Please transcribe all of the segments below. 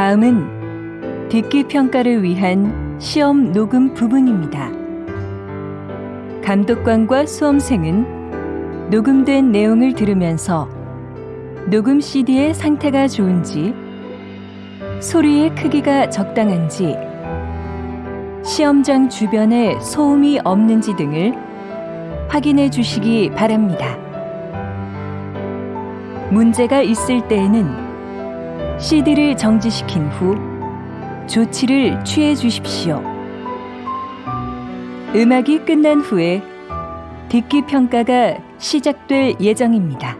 다음은 듣기 평가를 위한 시험 녹음 부분입니다. 감독관과 수험생은 녹음된 내용을 들으면서 녹음 CD의 상태가 좋은지, 소리의 크기가 적당한지, 시험장 주변에 소음이 없는지 등을 확인해 주시기 바랍니다. 문제가 있을 때에는 CD를 정지시킨 후 조치를 취해 주십시오. 음악이 끝난 후에 듣기 평가가 시작될 예정입니다.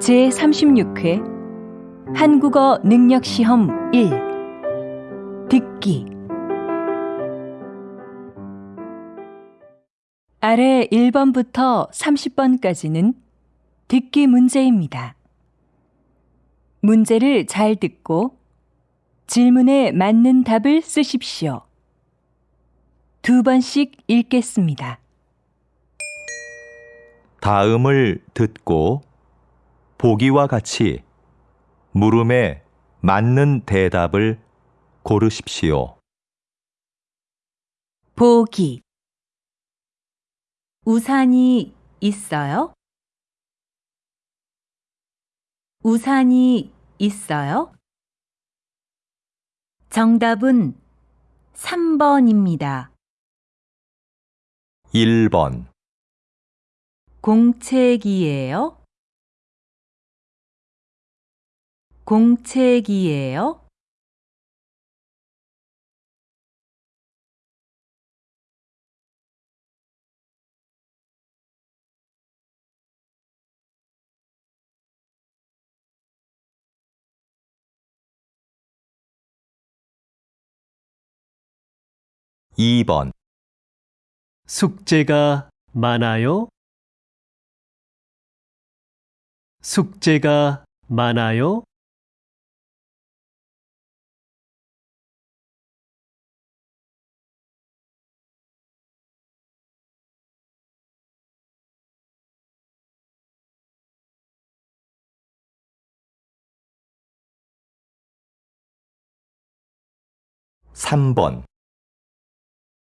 제 36회 한국어 능력 시험 1 듣기 아래 1번부터 30번까지는 듣기 문제입니다. 문제를 잘 듣고 질문에 맞는 답을 쓰십시오. 두 번씩 읽겠습니다. 다음을 듣고 보기와 같이 물음에 맞는 대답을 고르십시오. 보기 우산이 있어요? 우산이 있어요? 정답은 3번입니다. 1번, 공책이에요? 공책이에요? 이번 숙제가 많아요? 숙제가 많아요? 삼번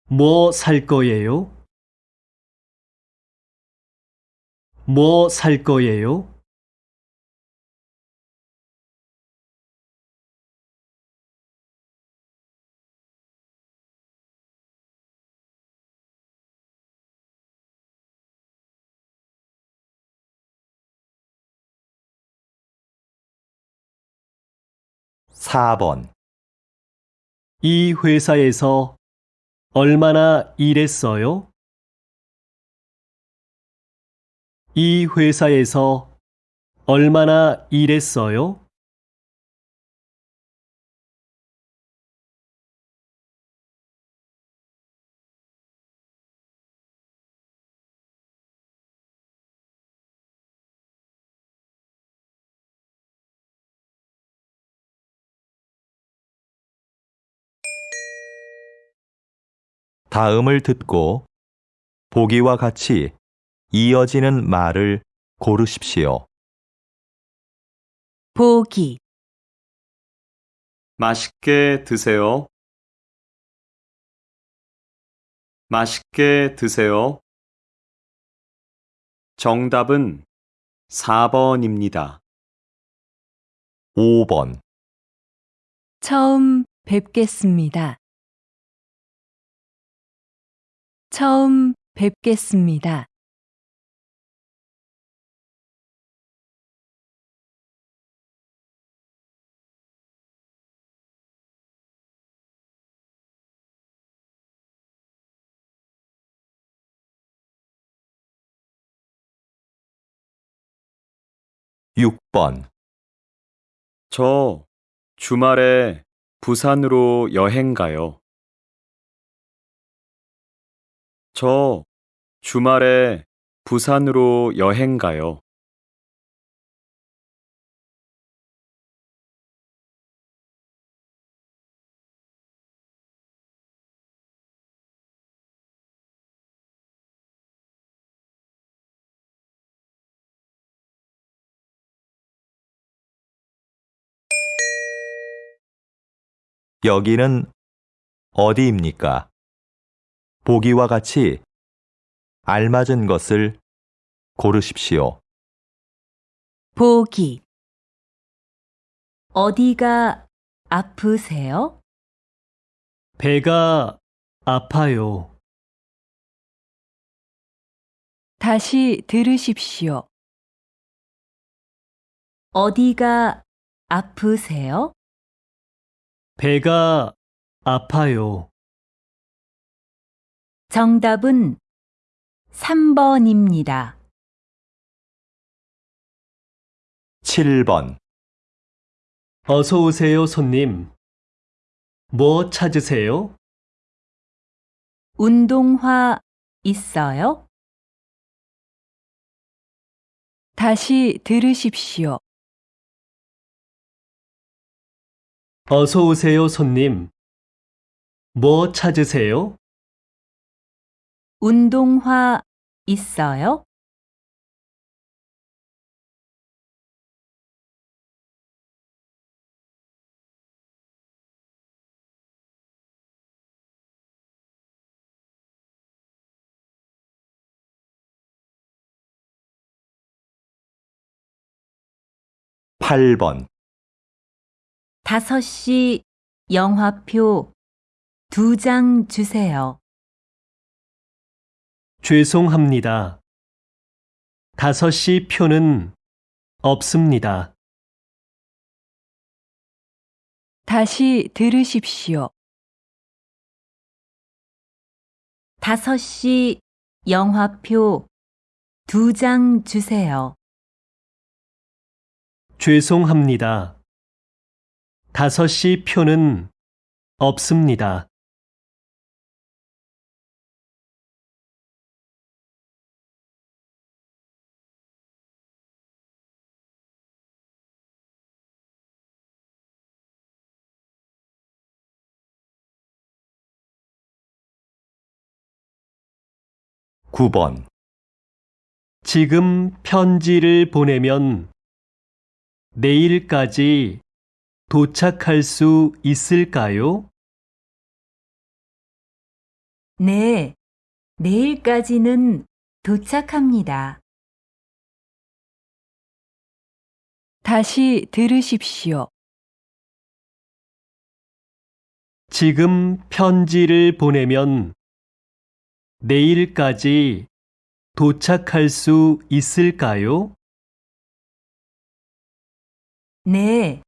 뭐 살 거예요? 뭐 살 거예요? 사번이 회사에서 얼마나 일했어요? 이 회사에서 얼마나 일했어요? 다음을 듣고 보기와 같이 이어지는 말을 고르십시오. 보기 맛있게 드세요. 맛있게 드세요. 정답은 4번입니다. 5번 처음 뵙겠습니다. 처음 뵙겠습니다. 육번 저 주말에 부산으로 여행 가요. 저 주말에 부산으로 여행 가요. 여기는 어디입니까? 보기와 같이 알맞은 것을 고르십시오. 보기 어디가 아프세요? 배가 아파요. 다시 들으십시오. 어디가 아프세요? 배가 아파요. 정답은 3번입니다. 7번. 어서 오세요, 손님. 뭐 찾으세요? 운동화 있어요? 다시 들으십시오. 어서 오세요, 손님. 뭐 찾으세요? 운동화 있어요? 팔번 5시 영화표 두 장 주세요. 죄송합니다. 5시 표는 없습니다. 다시 들으십시오. 5시 영화표 두 장 주세요. 죄송합니다. 5시 표는 없습니다. 구번 지금 편지를 보내면 내일까지 도착할 수 있을까요? 네, 내일까지는 도착합니다. 다시 들으십시오. 지금 편지를 보내면 내일까지 도착할 수 있을까요? 네,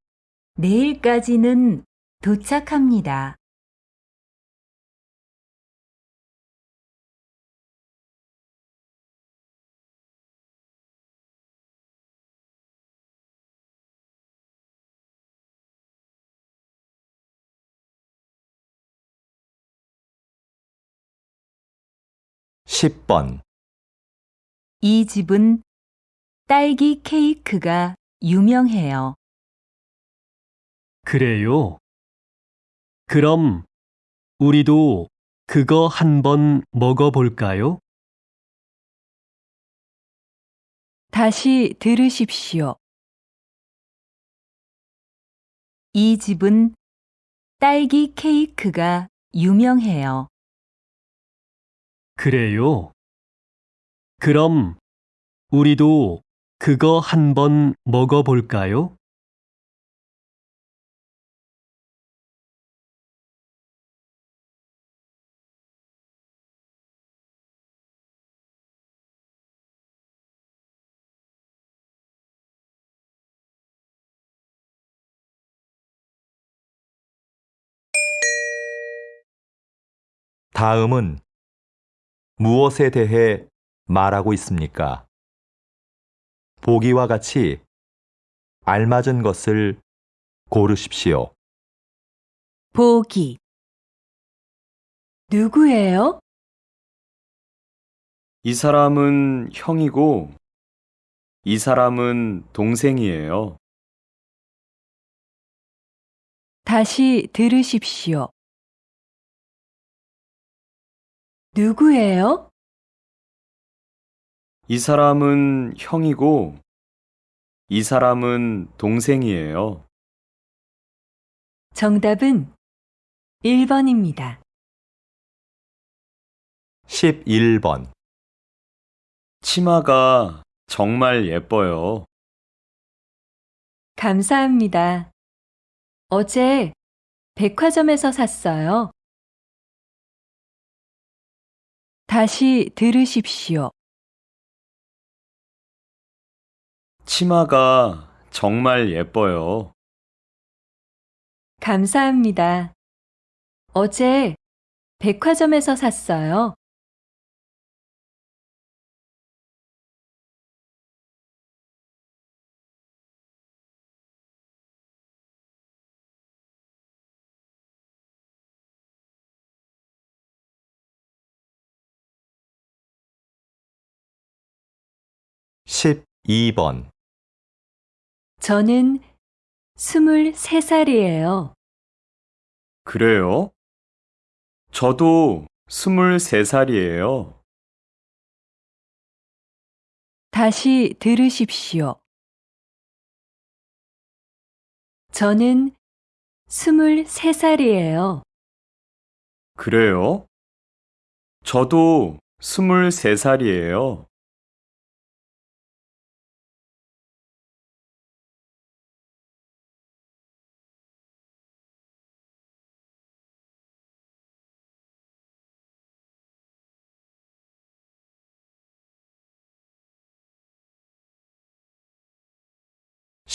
내일까지는 도착합니다. 십번이 집은 딸기 케이크가 유명해요. 그래요. 그럼 우리도 그거 한번 먹어볼까요? 다시 들으십시오. 이 집은 딸기 케이크가 유명해요. 그래요. 그럼 우리도 그거 한번 먹어볼까요? 다음은 무엇에 대해 말하고 있습니까? 보기와 같이 알맞은 것을 고르십시오. 보기 누구예요? 이 사람은 형이고, 이 사람은 동생이에요. 다시 들으십시오. 누구예요? 이 사람은 형이고, 이 사람은 동생이에요. 정답은 1번입니다. 11번, 치마가 정말 예뻐요. 감사합니다. 어제 백화점에서 샀어요. 다시 들으십시오. 치마가 정말 예뻐요. 감사합니다. 어제 백화점에서 샀어요. 십이 번 저는 23살이에요. 그래요? 저도 23살이에요. 다시 들으십시오. 저는 23살이에요. 그래요? 저도 23살이에요.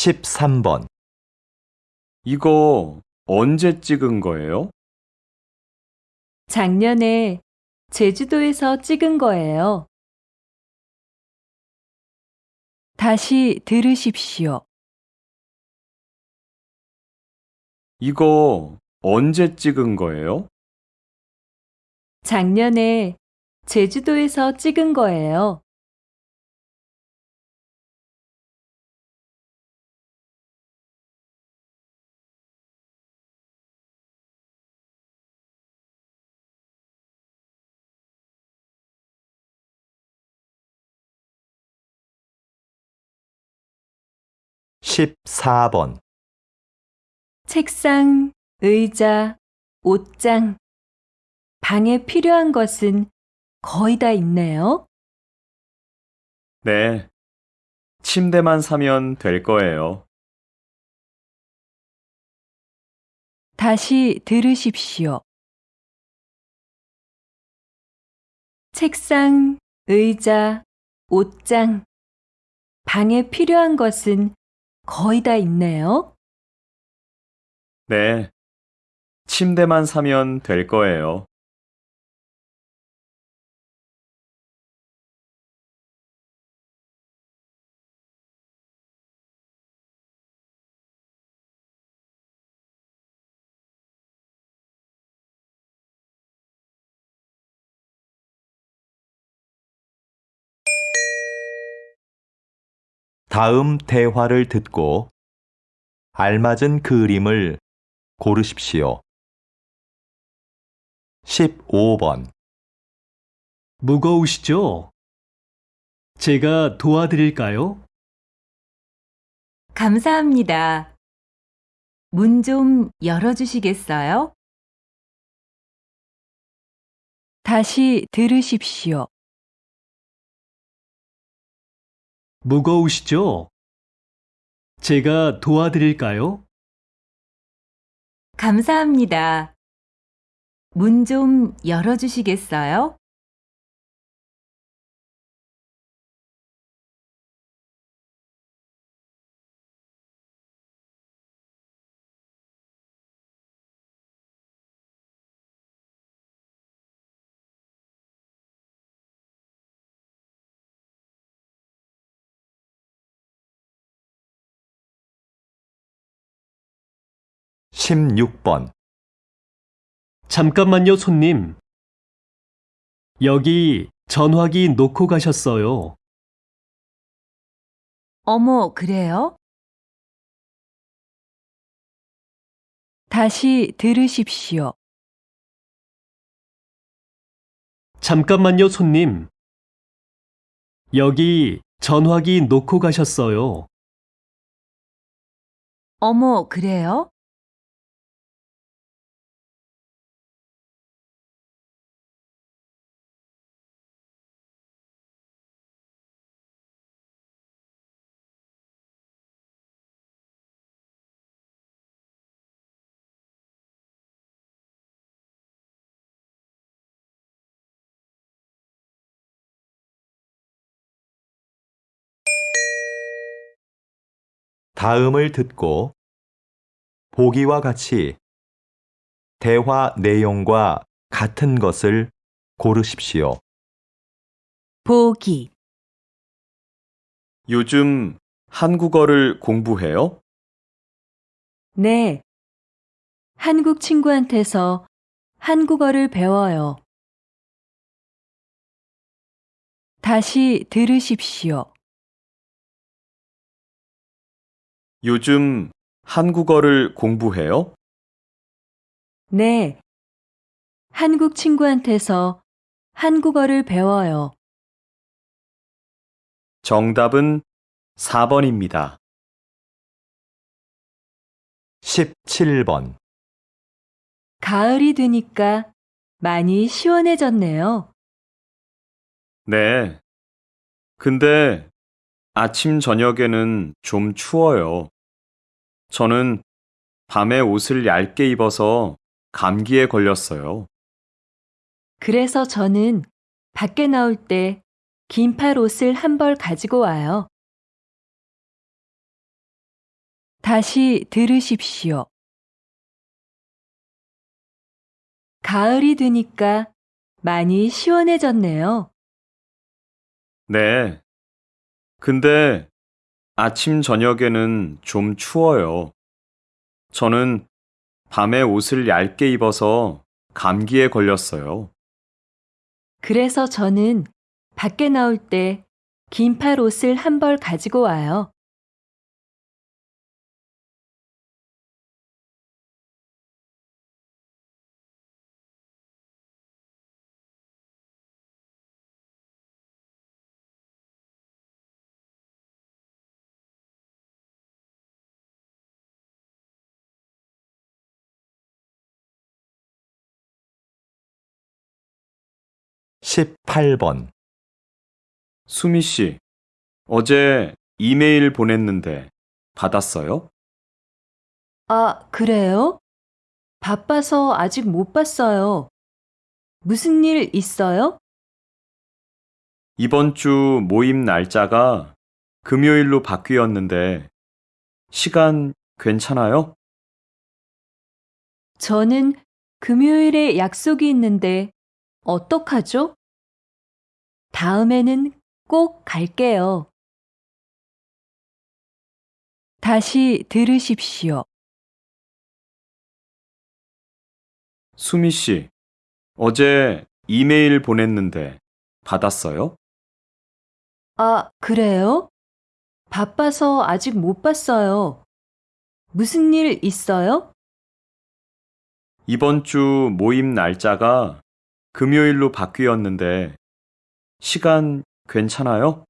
십삼 번 이거 언제 찍은 거예요? 작년에 제주도에서 찍은 거예요. 다시 들으십시오. 이거 언제 찍은 거예요? 작년에 제주도에서 찍은 거예요. 십사 번 책상, 의자, 옷장. 방에 필요한 것은 거의 다 있네요. 네. 침대만 사면 될 거예요. 다시 들으십시오. 책상, 의자, 옷장. 방에 필요한 것은 거의 다 있네요. 네. 침대만 사면 될 거예요. 다음 대화를 듣고 알맞은 그림을 고르십시오. 15번 무거우시죠? 제가 도와드릴까요? 감사합니다. 문 좀 열어주시겠어요? 다시 들으십시오. 무거우시죠? 제가 도와드릴까요? 감사합니다. 문 좀 열어주시겠어요? 십육 번 잠깐만요, 손님. 여기 전화기 놓고 가셨어요. 어머, 그래요? 다시 들으십시오. 잠깐만요, 손님. 여기 전화기 놓고 가셨어요. 어머, 그래요? 다음을 듣고 보기와 같이 대화 내용과 같은 것을 고르십시오. 보기, 요즘 한국어를 공부해요? 네. 한국 친구한테서 한국어를 배워요. 다시 들으십시오. 요즘 한국어를 공부해요? 네. 한국 친구한테서 한국어를 배워요. 정답은 4번입니다. 17번. 가을이 되니까 많이 시원해졌네요. 네. 근데 아침 저녁에는 좀 추워요. 저는 밤에 옷을 얇게 입어서 감기에 걸렸어요. 그래서 저는 밖에 나올 때 긴팔 옷을 한 벌 가지고 와요. 다시 들으십시오. 가을이 되니까 많이 시원해졌네요. 네. 근데 아침 저녁에는 좀 추워요. 저는 밤에 옷을 얇게 입어서 감기에 걸렸어요. 그래서 저는 밖에 나올 때 긴팔 옷을 한 벌 가지고 와요. 십팔 번 수미 씨, 어제 이메일 보냈는데 받았어요? 아, 그래요? 바빠서 아직 못 봤어요. 무슨 일 있어요? 이번 주 모임 날짜가 금요일로 바뀌었는데 시간 괜찮아요? 저는 금요일에 약속이 있는데 어떡하죠? 다음에는 꼭 갈게요. 다시 들으십시오. 수미 씨, 어제 이메일 보냈는데 받았어요? 아, 그래요? 바빠서 아직 못 봤어요. 무슨 일 있어요? 이번 주 모임 날짜가 금요일로 바뀌었는데 시간 괜찮아요?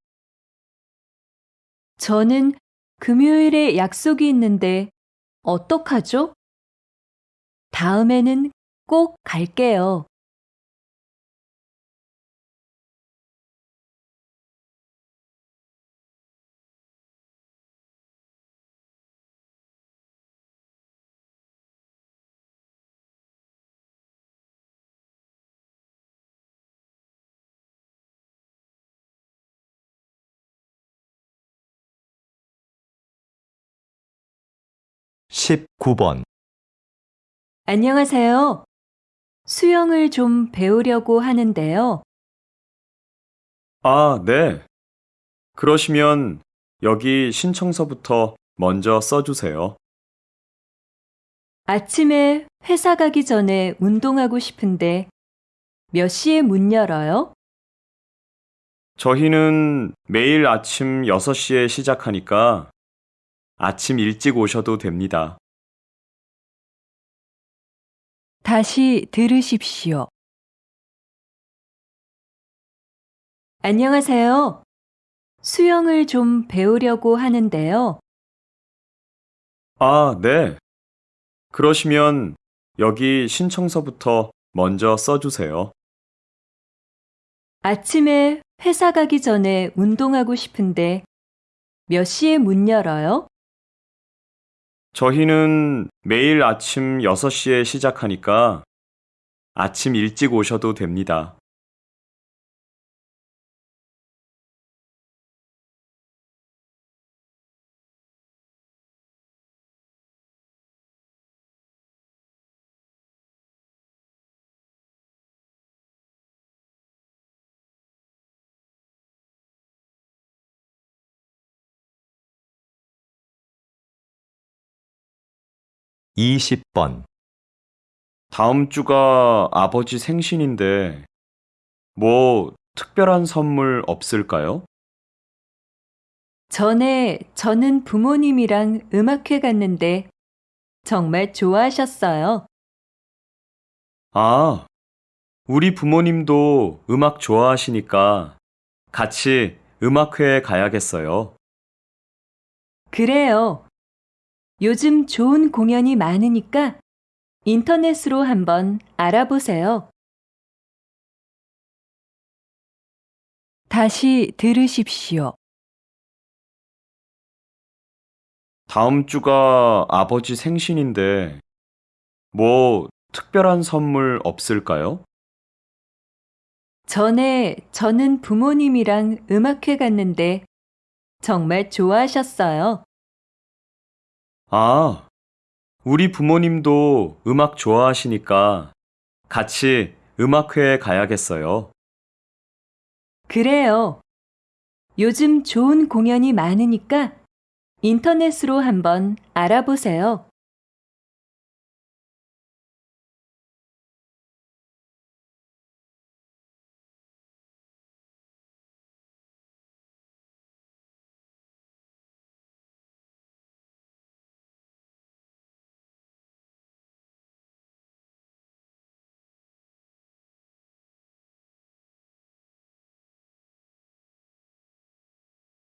저는 금요일에 약속이 있는데 어떡하죠? 다음에는 꼭 갈게요. 십구 번 안녕하세요. 수영을 좀 배우려고 하는데요. 아, 네. 그러시면 여기 신청서부터 먼저 써주세요. 아침에 회사 가기 전에 운동하고 싶은데 몇 시에 문 열어요? 저희는 매일 아침 6시에 시작하니까 아침 일찍 오셔도 됩니다. 다시 들으십시오. 안녕하세요. 수영을 좀 배우려고 하는데요. 아, 네. 그러시면 여기 신청서부터 먼저 써주세요. 아침에 회사 가기 전에 운동하고 싶은데 몇 시에 문 열어요? 저희는 매일 아침 6시에 시작하니까 아침 일찍 오셔도 됩니다. 20번, 다음 주가 아버지 생신인데, 뭐, 특별한 선물 없을까요? 전에 저는 부모님이랑 음악회 갔는데 정말 좋아하셨어요. 아, 우리 부모님도 음악 좋아하시니까 같이 음악회에 가야겠어요. 그래요. 요즘 좋은 공연이 많으니까 인터넷으로 한번 알아보세요. 다시 들으십시오. 다음 주가 아버지 생신인데, 뭐, 특별한 선물 없을까요? 전에 저는 부모님이랑 음악회 갔는데 정말 좋아하셨어요. 아, 우리 부모님도 음악 좋아하시니까 같이 음악회에 가야겠어요. 그래요. 요즘 좋은 공연이 많으니까 인터넷으로 한번 알아보세요.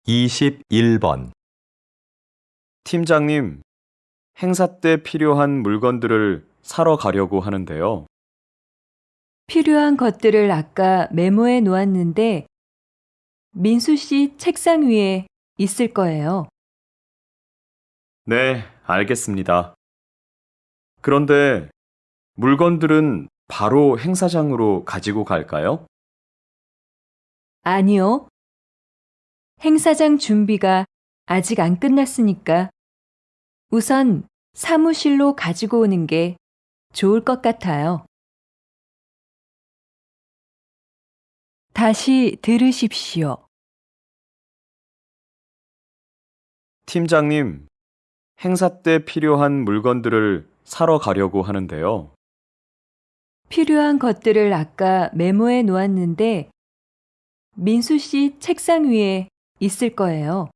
이십일 번 팀장님, 행사 때 필요한 물건들을 사러 가려고 하는데요. 필요한 것들을 아까 메모해 놓았는데 민수 씨 책상 위에 있을 거예요. 네, 알겠습니다. 그런데 물건들은 바로 행사장으로 가지고 갈까요? 아니요. 행사장 준비가 아직 안 끝났으니까 우선 사무실로 가지고 오는 게 좋을 것 같아요. 다시 들으십시오. 팀장님, 행사 때 필요한 물건들을 사러 가려고 하는데요. 필요한 것들을 아까 메모해 놓았는데 민수 씨 책상 위에 있을 거예요.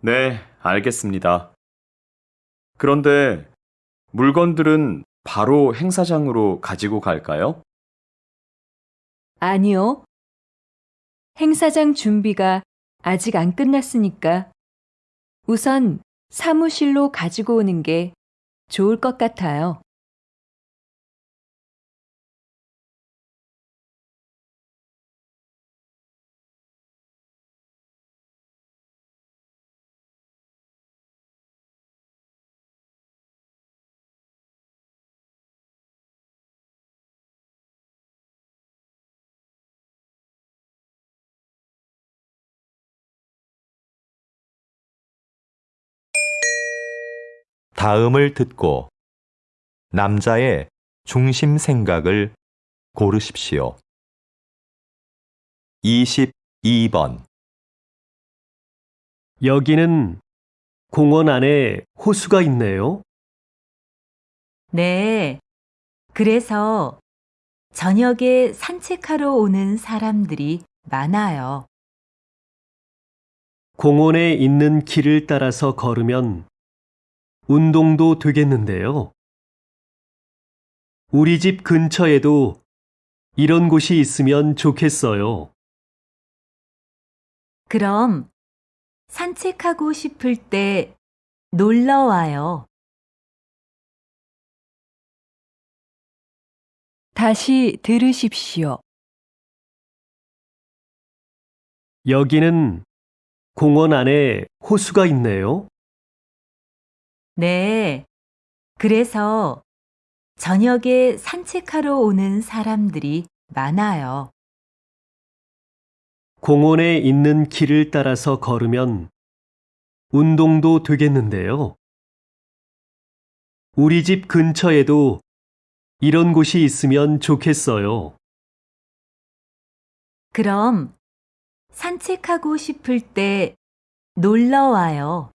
네, 알겠습니다. 그런데 물건들은 바로 행사장으로 가지고 갈까요? 아니요. 행사장 준비가 아직 안 끝났으니까 우선 사무실로 가지고 오는 게 좋을 것 같아요. 다음을 듣고 남자의 중심 생각을 고르십시오. 22번, 여기는 공원 안에 호수가 있네요. 네. 그래서 저녁에 산책하러 오는 사람들이 많아요. 공원에 있는 길을 따라서 걸으면 운동도 되겠는데요. 우리 집 근처에도 이런 곳이 있으면 좋겠어요. 그럼 산책하고 싶을 때 놀러 와요. 다시 들으십시오. 여기는 공원 안에 호수가 있네요. 네. 그래서 저녁에 산책하러 오는 사람들이 많아요. 공원에 있는 길을 따라서 걸으면 운동도 되겠는데요. 우리 집 근처에도 이런 곳이 있으면 좋겠어요. 그럼 산책하고 싶을 때 놀러 와요.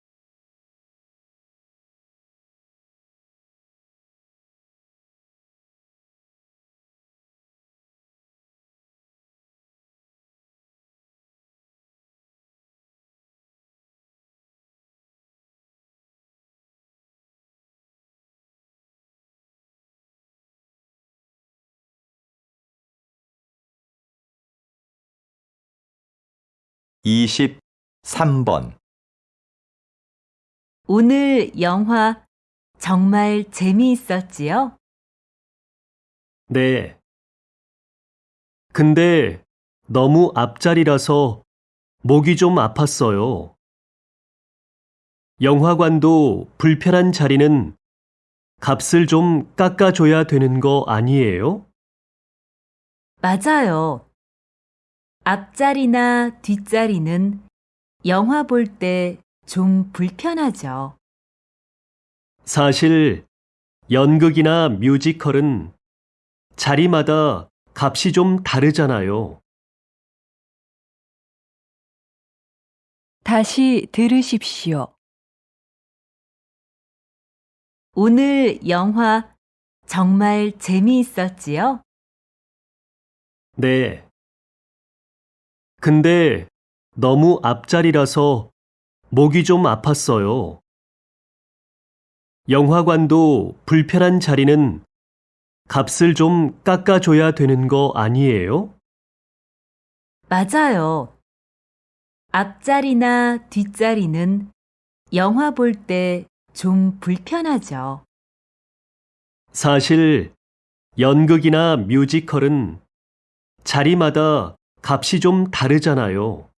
23번 오늘 영화 정말 재미있었지요? 네. 근데 너무 앞자리라서 목이 좀 아팠어요. 영화관도 불편한 자리는 값을 좀 깎아줘야 되는 거 아니에요? 맞아요. 앞자리나 뒷자리는 영화 볼 때 좀 불편하죠. 사실 연극이나 뮤지컬은 자리마다 값이 좀 다르잖아요. 다시 들으십시오. 오늘 영화 정말 재미있었지요? 네. 근데 너무 앞자리라서 목이 좀 아팠어요. 영화관도 불편한 자리는 값을 좀 깎아줘야 되는 거 아니에요? 맞아요. 앞자리나 뒷자리는 영화 볼 때 좀 불편하죠. 사실 연극이나 뮤지컬은 자리마다 값이 좀 다르잖아요.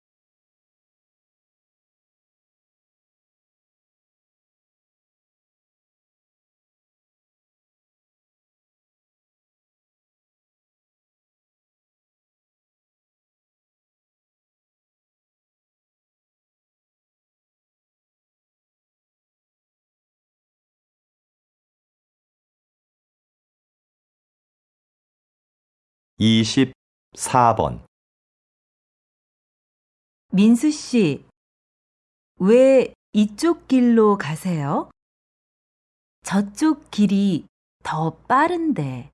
이십사 번 민수 씨, 왜 이쪽 길로 가세요? 저쪽 길이 더 빠른데.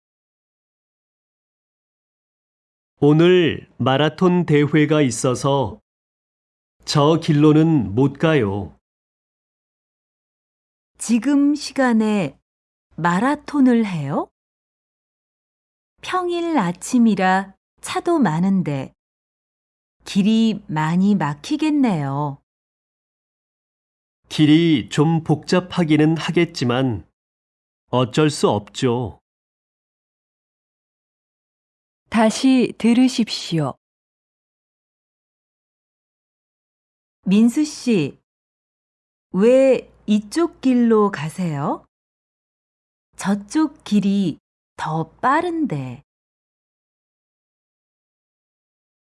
오늘 마라톤 대회가 있어서 저 길로는 못 가요. 지금 시간에 마라톤을 해요? 평일 아침이라 차도 많은데 길이 많이 막히겠네요. 길이 좀 복잡하기는 하겠지만 어쩔 수 없죠. 다시 들으십시오. 민수 씨, 왜 이쪽 길로 가세요? 저쪽 길이 더 빠른데.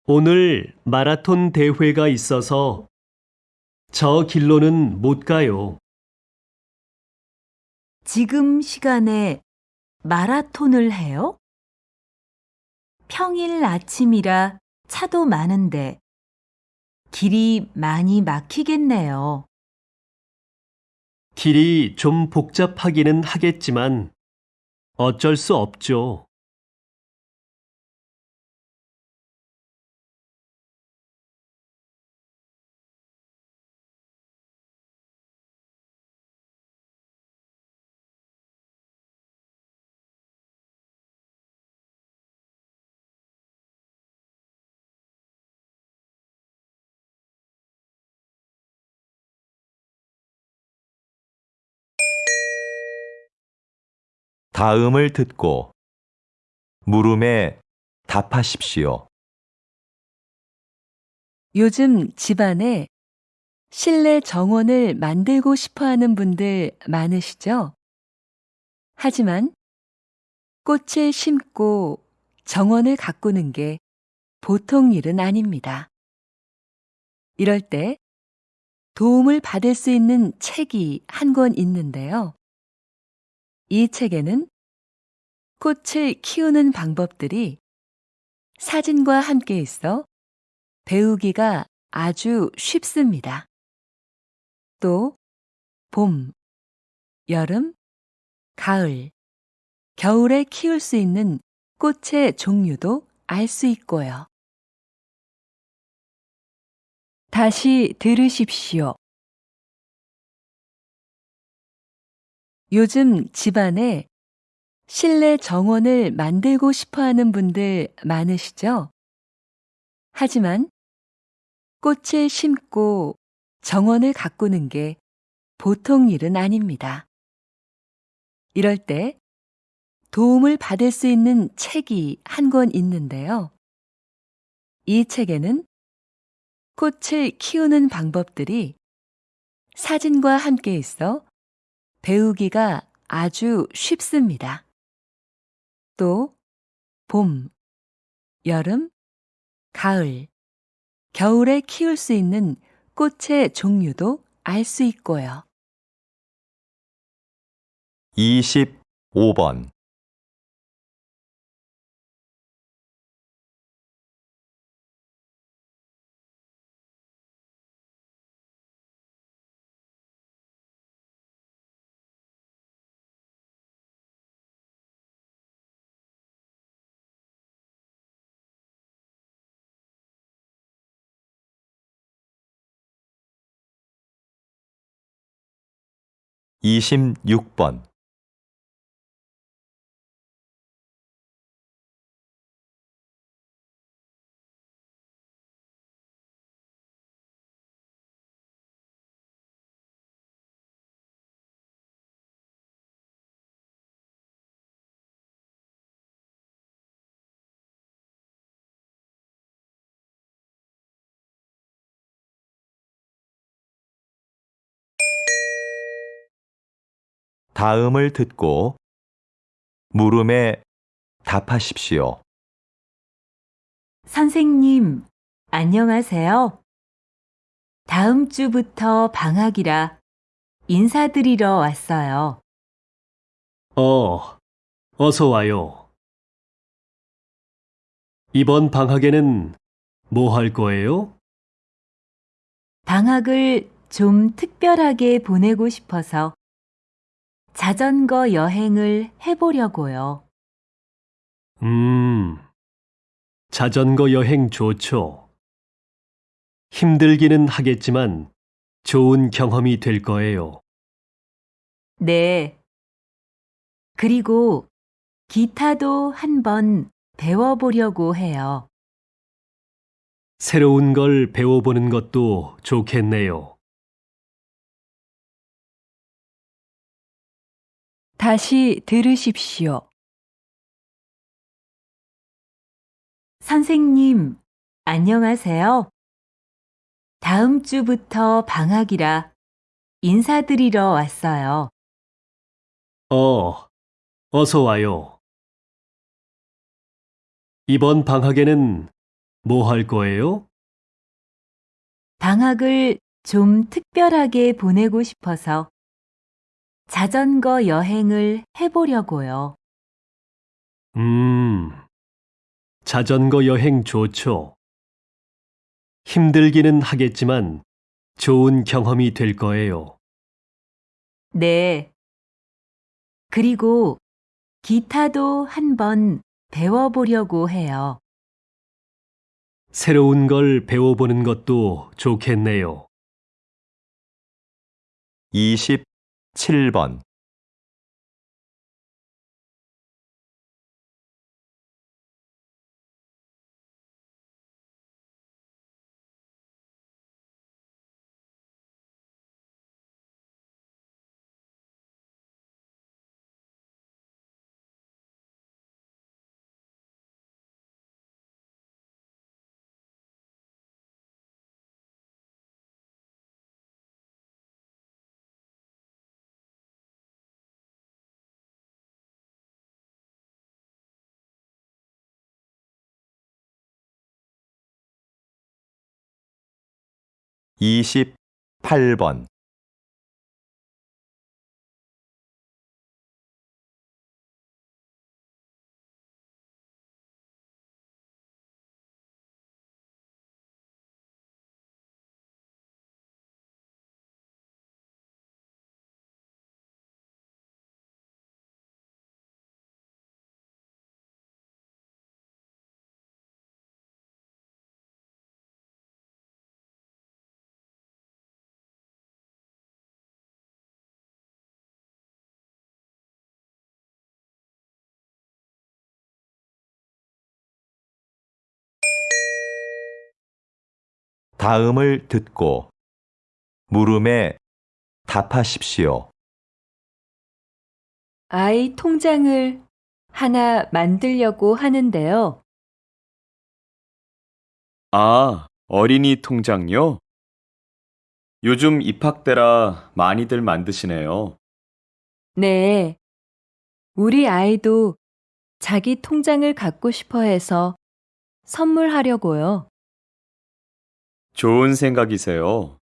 오늘 마라톤 대회가 있어서 저 길로는 못 가요. 지금 시간에 마라톤을 해요? 평일 아침이라 차도 많은데 길이 많이 막히겠네요. 길이 좀 복잡하기는 하겠지만 어쩔 수 없죠. 다음을 듣고 물음에 답하십시오. 요즘 집안에 실내 정원을 만들고 싶어 하는 분들 많으시죠? 하지만 꽃을 심고 정원을 가꾸는 게 보통 일은 아닙니다. 이럴 때 도움을 받을 수 있는 책이 한 권 있는데요. 이 책에는 꽃을 키우는 방법들이 사진과 함께 있어 배우기가 아주 쉽습니다. 또 봄, 여름, 가을, 겨울에 키울 수 있는 꽃의 종류도 알 수 있고요. 다시 들으십시오. 요즘 집안에 실내 정원을 만들고 싶어 하는 분들 많으시죠? 하지만 꽃을 심고 정원을 가꾸는 게 보통 일은 아닙니다. 이럴 때 도움을 받을 수 있는 책이 한 권 있는데요. 이 책에는 꽃을 키우는 방법들이 사진과 함께 있어 배우기가 아주 쉽습니다. 또 봄, 여름, 가을, 겨울에 키울 수 있는 꽃의 종류도 알 수 있고요. 25번. 이십육 번 다음을 듣고 물음에 답하십시오. 선생님, 안녕하세요. 다음 주부터 방학이라 인사드리러 왔어요. 어, 어서 와요. 이번 방학에는 뭐 할 거예요? 방학을 좀 특별하게 보내고 싶어서 자전거 여행을 해보려고요. 음, 자전거 여행 좋죠. 힘들기는 하겠지만 좋은 경험이 될 거예요. 네. 그리고 기타도 한번 배워보려고 해요. 새로운 걸 배워보는 것도 좋겠네요. 다시 들으십시오. 선생님, 안녕하세요. 다음 주부터 방학이라 인사드리러 왔어요. 어, 어서 와요. 이번 방학에는 뭐 할 거예요? 방학을 좀 특별하게 보내고 싶어서 자전거 여행을 해보려고요. 음, 자전거 여행 좋죠. 힘들기는 하겠지만 좋은 경험이 될 거예요. 네. 그리고 기타도 한번 배워보려고 해요. 새로운 걸 배워보는 것도 좋겠네요. 27번. 이십팔 번 다음을 듣고 물음에 답하십시오. 아이 통장을 하나 만들려고 하는데요. 아, 어린이 통장요? 요즘 입학 때라 많이들 만드시네요. 네. 우리 아이도 자기 통장을 갖고 싶어 해서 선물하려고요. 좋은 생각이세요.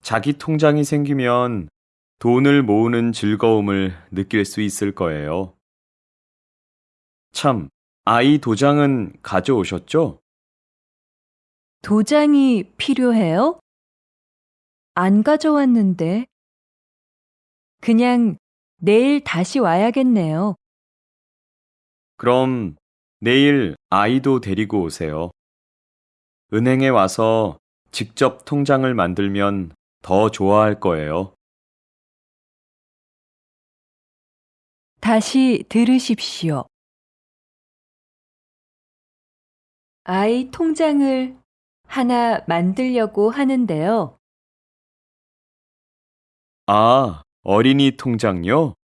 자기 통장이 생기면 돈을 모으는 즐거움을 느낄 수 있을 거예요. 참, 아이 도장은 가져오셨죠? 도장이 필요해요? 안 가져왔는데. 그냥 내일 다시 와야겠네요. 그럼 내일 아이도 데리고 오세요. 은행에 와서 직접 통장을 만들면 더 좋아할 거예요. 다시 들으십시오. 아이 통장을 하나 만들려고 하는데요. 아, 어린이 통장요?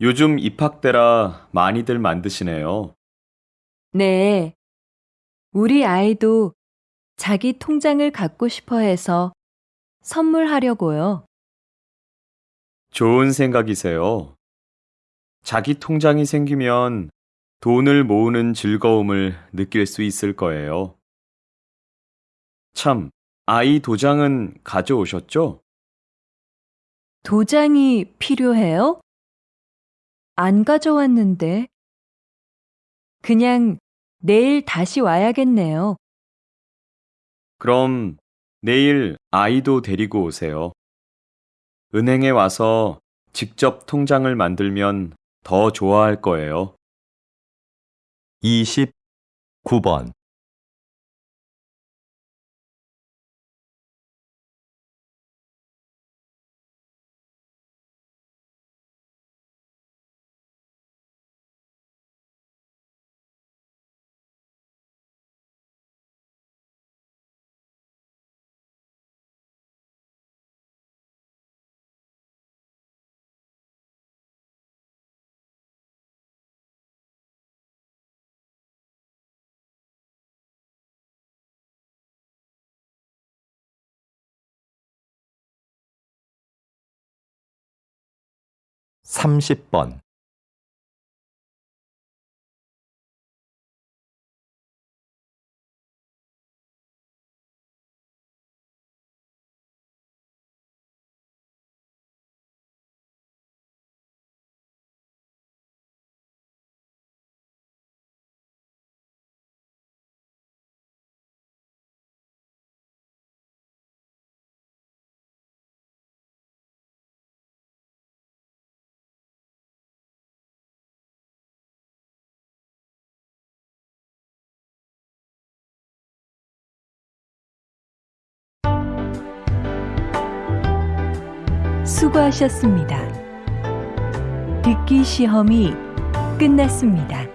요즘 입학 때라 많이들 만드시네요. 네. 우리 아이도 자기 통장을 갖고 싶어 해서 선물하려고요. 좋은 생각이세요. 자기 통장이 생기면 돈을 모으는 즐거움을 느낄 수 있을 거예요. 참, 아이 도장은 가져오셨죠? 도장이 필요해요? 안 가져왔는데. 그냥 내일 다시 와야겠네요. 그럼 내일 아이도 데리고 오세요. 은행에 와서 직접 통장을 만들면 더 좋아할 거예요. 29번. 삼십 번 수고하셨습니다. 듣기 시험이 끝났습니다.